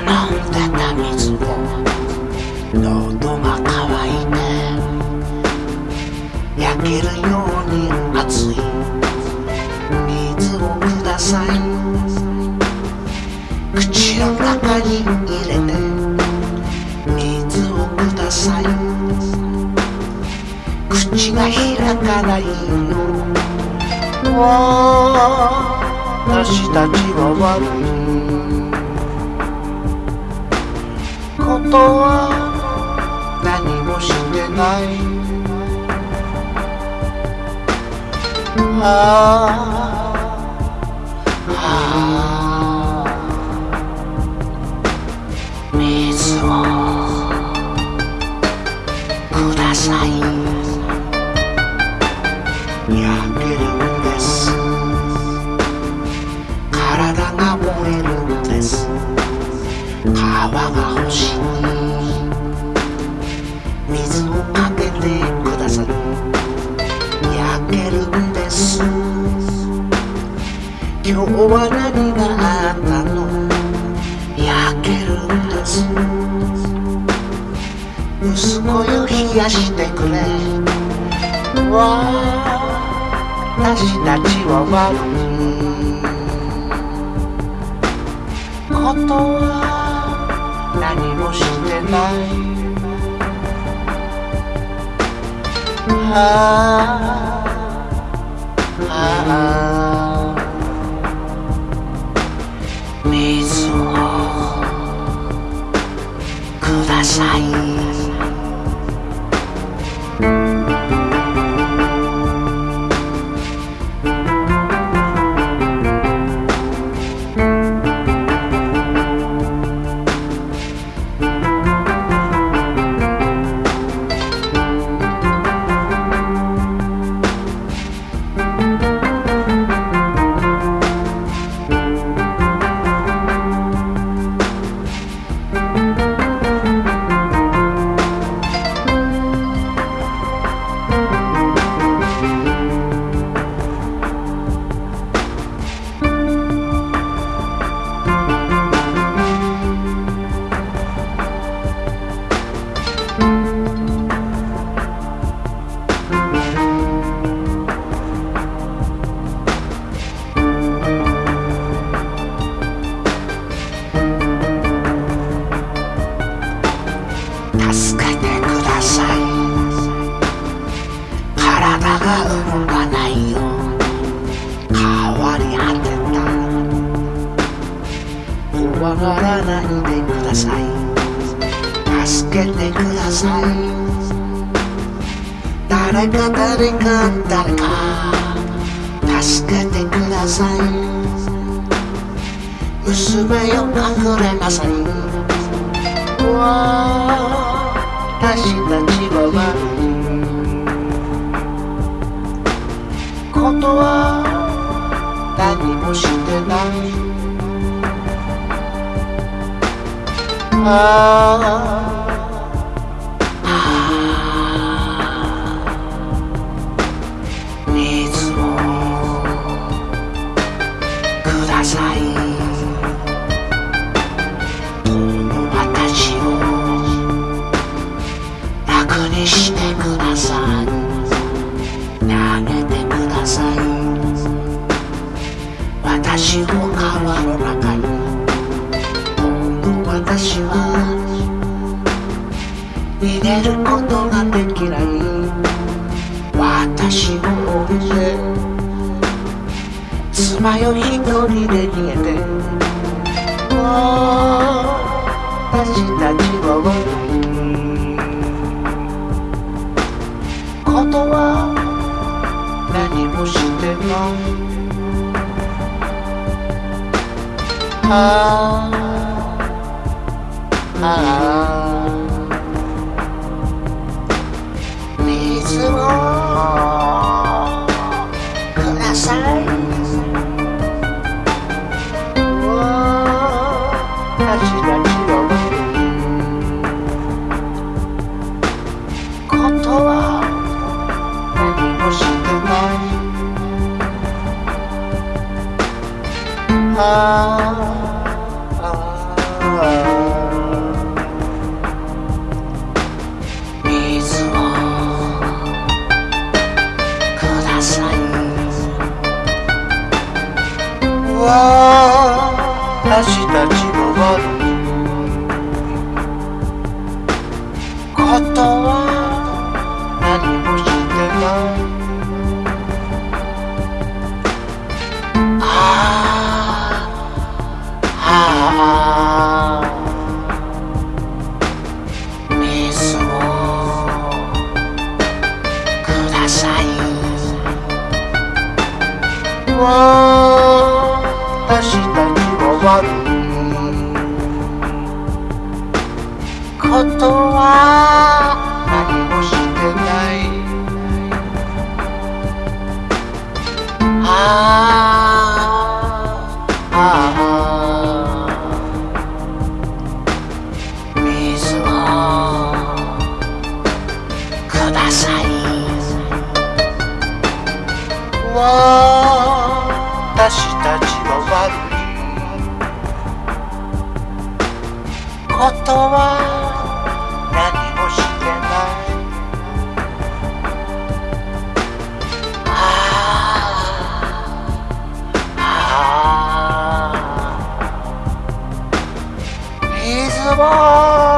飲んでた水がいて焼けるように熱い水をください口の中に入れて水をください口が開かないよ私たちは悪い。ことは何もしてない。ああ。水をください。焼けるんです。体が燃えるんです。川が欲しい。息子よ冷やしてくれ。私たちは悪いことは何もしてない。ああ。ああ。水をください。体が動かないよ。変わり果てた。怖がらないでください。助けてください。誰か誰か誰か。助けてください。娘よ隠れなさい。私たちはああ私を置いて妻よ一人で逃げて私たちは悪いことは何もしてないああああ水をください私たちはことは何もしてないあは明日ちも悪いことは何もしてないああああ水をわあたちは悪いことは何もしてないああああ水をください私たちは何もしてない。ああああ水も。